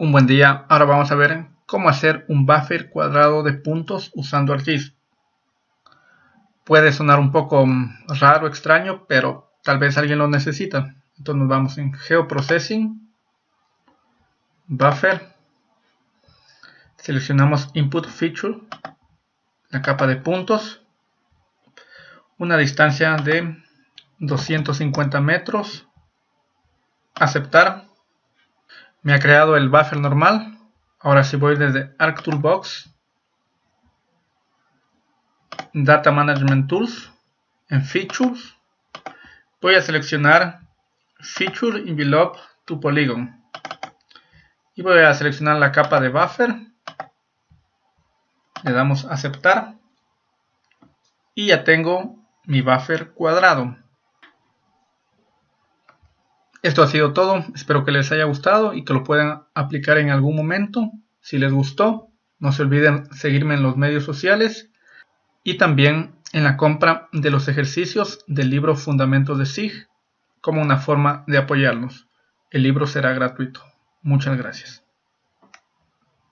Un buen día, ahora vamos a ver cómo hacer un buffer cuadrado de puntos usando ArcGIS. Puede sonar un poco mm, raro, extraño, pero tal vez alguien lo necesita. Entonces nos vamos en Geoprocessing, Buffer, seleccionamos Input Feature, la capa de puntos, una distancia de 250 metros, aceptar, me ha creado el buffer normal. Ahora si voy desde ArcToolbox, Data Management Tools, en Features, voy a seleccionar Feature Envelope to Polygon. Y voy a seleccionar la capa de buffer. Le damos aceptar. Y ya tengo mi buffer cuadrado. Esto ha sido todo, espero que les haya gustado y que lo puedan aplicar en algún momento. Si les gustó, no se olviden seguirme en los medios sociales y también en la compra de los ejercicios del libro Fundamentos de SIG como una forma de apoyarnos. El libro será gratuito. Muchas gracias.